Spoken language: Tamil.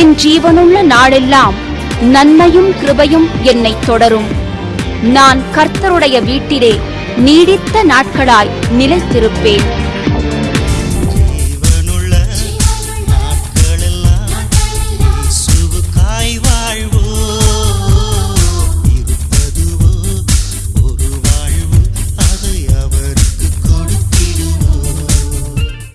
என் ஜீவனுள்ள நாளெல்லாம் நன்மையும் கிருபையும் என்னை தொடரும். நான் கர்த்தருடைய வீட்டிலே நீடித்த நாட்களாய் நிலைத்திருப்பேன்.